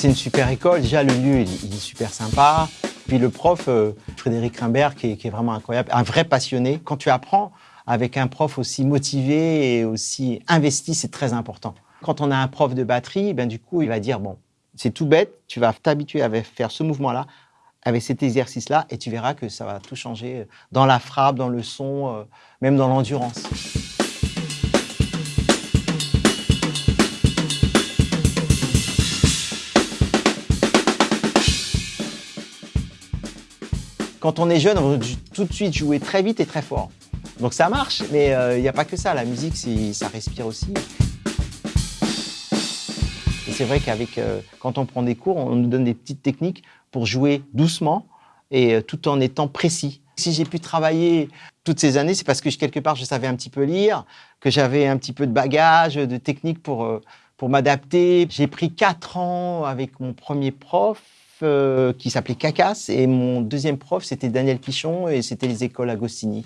C'est une super école. Déjà, le lieu, il, est super sympa. Puis le prof, euh, Frédéric Rimbert, qui est, vraiment incroyable, un vrai passionné. Quand tu apprends avec un prof aussi motivé et aussi investi, c'est très important. Quand on a un prof de batterie, ben, du coup, il va dire, bon, c'est tout bête, tu vas t'habituer à faire ce mouvement-là, avec cet exercice-là, et tu verras que ça va tout changer dans la frappe, dans le son, euh, même dans l'endurance. Quand on est jeune, on veut tout de suite jouer très vite et très fort. Donc ça marche, mais euh, il n'y a pas que ça. La musique, ça respire aussi. C'est vrai qu'avec, euh, quand on prend des cours, on nous donne des petites techniques pour jouer doucement et euh, tout en étant précis. Si j'ai pu travailler toutes ces années, c'est parce que quelque part, je savais un petit peu lire, que j'avais un petit peu de bagage, de technique pour, pour m'adapter. J'ai pris quatre ans avec mon premier prof euh, qui s'appelait Cacas et mon deuxième prof, c'était Daniel Pichon et c'était les écoles Agostini.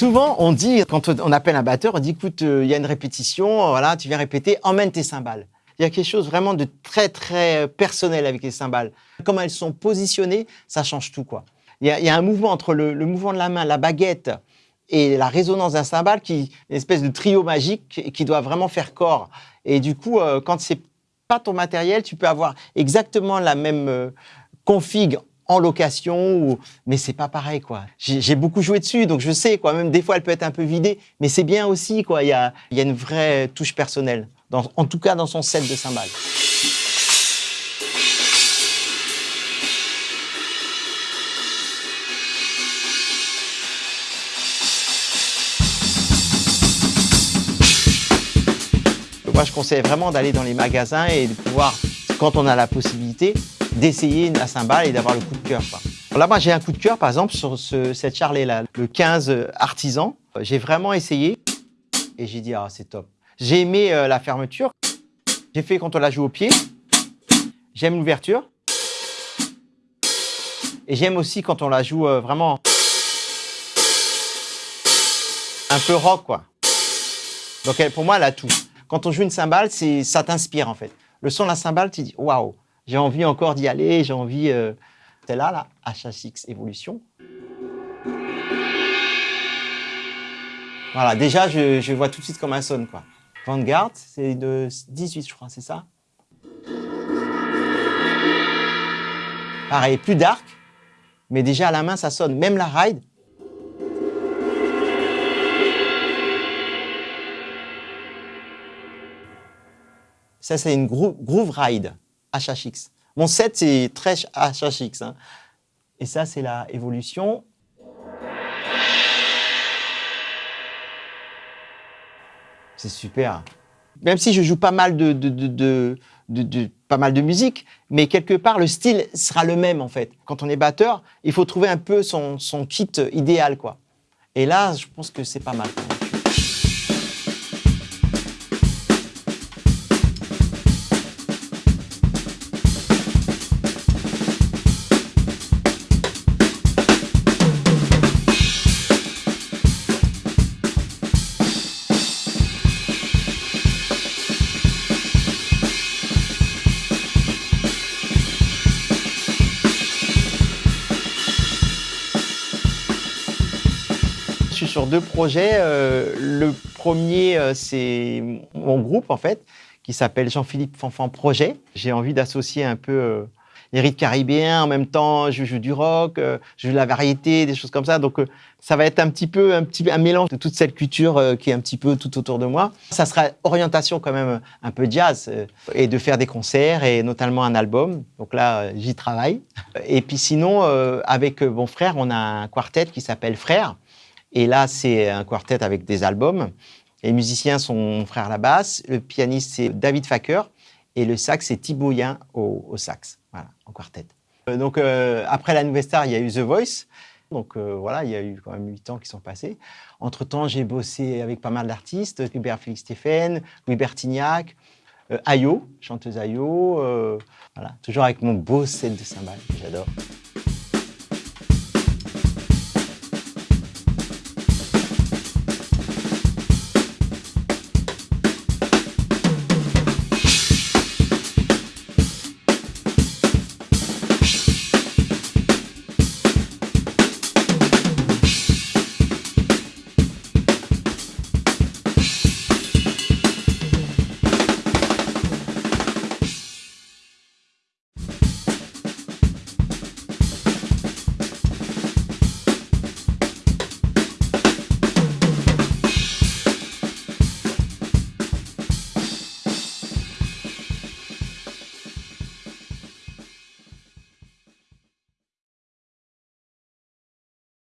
Souvent, on dit, quand on appelle un batteur, on dit, écoute, euh, il y a une répétition, voilà, tu viens répéter, emmène tes cymbales. Il y a quelque chose vraiment de très, très personnel avec les cymbales. Comment elles sont positionnées, ça change tout. quoi. Il y a, un mouvement entre le, mouvement de la main, la baguette et la résonance d'un cymbale, qui une espèce de trio magique qui doit vraiment faire corps. Et du coup, euh, quand c'est pas ton matériel, tu peux avoir exactement la même euh, config en location, ou... mais c'est pas pareil quoi. J'ai beaucoup joué dessus, donc je sais quoi. Même des fois, elle peut être un peu vidée, mais c'est bien aussi quoi. Il y a une vraie touche personnelle en tout cas dans son set de cymbales. Moi, je conseille vraiment d'aller dans les magasins et de pouvoir, quand on a la possibilité, d'essayer la cymbale et d'avoir le coup de cœur. Là, moi, j'ai un coup de cœur, par exemple, sur cette Charlet-là, le 15 artisan. J'ai vraiment essayé et j'ai dit, ah, c'est top. J'ai aimé euh, la fermeture. J'ai fait quand on la joue au pied. J'aime l'ouverture. Et j'aime aussi quand on la joue euh, vraiment un peu rock, quoi. Donc pour moi, elle a tout. Quand on joue une cymbale, ça t'inspire en fait. Le son de la cymbale, tu dis waouh, j'ai envie encore d'y aller, j'ai envie. Euh... C'est là, la HHX Evolution. Voilà, déjà, je, je vois tout de suite comment elle sonne, quoi. Vanguard, c'est de 18, je crois, c'est ça Pareil, plus dark, mais déjà à la main, ça sonne. Même la ride. Ça, c'est une groove, ride HHX. Mon set, c'est très HHX. Hein. Et ça, c'est la évolution. C'est super. Même si je joue pas mal de, mal de musique, mais quelque part, le style sera le même, en fait. Quand on est batteur, il faut trouver un peu son, son kit idéal, quoi. Et là, je pense que c'est pas mal. Sur deux projets. Euh, le premier, euh, c'est mon groupe, en fait, qui s'appelle Jean-Philippe Fanfan Projet. J'ai envie d'associer un peu euh, les rythmes caribéens, en même temps, je joue du rock, je joue de la variété, des choses comme ça. Donc, ça va être un petit peu un, petit, un mélange de toute cette culture qui est un petit peu tout autour de moi. Ça sera orientation quand même un peu jazz et de faire des concerts et notamment un album. Donc là, j'y travaille. Et puis sinon, avec mon frère, on a un quartet qui s'appelle Frère et là, c'est un quartet avec des albums. Les musiciens sont mon frère à la basse, le pianiste c'est David Facker et le sax c'est Thibaut Yen au, sax, voilà, en quartet. Euh, donc euh, après la Nouvelle Star, il y a eu The Voice. Donc euh, voilà, il y a eu quand même huit ans qui sont passés. Entre-temps, j'ai bossé avec pas mal d'artistes, Hubert Félix Stéphane, Louis Bertignac, Ayo, chanteuse Ayo. voilà, toujours avec mon beau set de cymbales que j'adore.